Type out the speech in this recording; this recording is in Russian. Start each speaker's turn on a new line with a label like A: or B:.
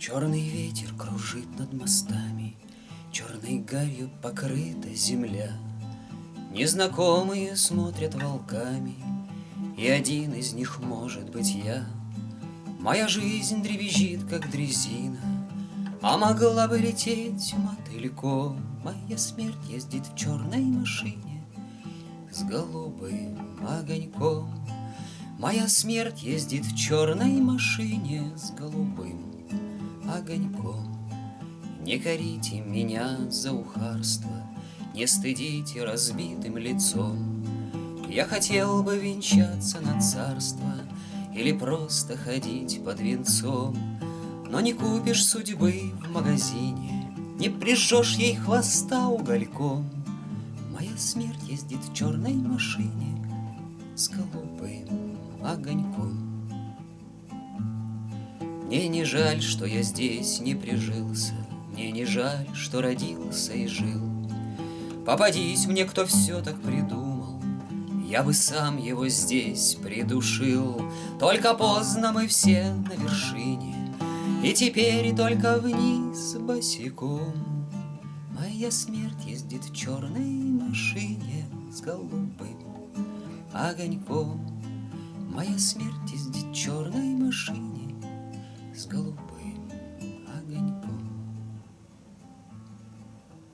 A: Черный ветер кружит над мостами, Черной гарью покрыта земля. Незнакомые смотрят волками, И один из них может быть я. Моя жизнь дребезжит, как дрезина, А могла бы лететь мотыльком. Моя смерть ездит в черной машине С голубым огоньком. Моя смерть ездит в черной машине С голубым огоньком. Не корите меня за ухарство, Не стыдите разбитым лицом. Я хотел бы венчаться на царство Или просто ходить под венцом, Но не купишь судьбы в магазине, Не прижжешь ей хвоста угольком. Моя смерть ездит в черной машине С голубым огоньком. Мне не жаль, что я здесь не прижился, Мне не жаль, что родился и жил. Попадись мне, кто все так придумал, Я бы сам его здесь придушил. Только поздно мы все на вершине, И теперь только вниз босиком. Моя смерть ездит в черной машине С голубым огоньком. Моя смерть ездит в черной машине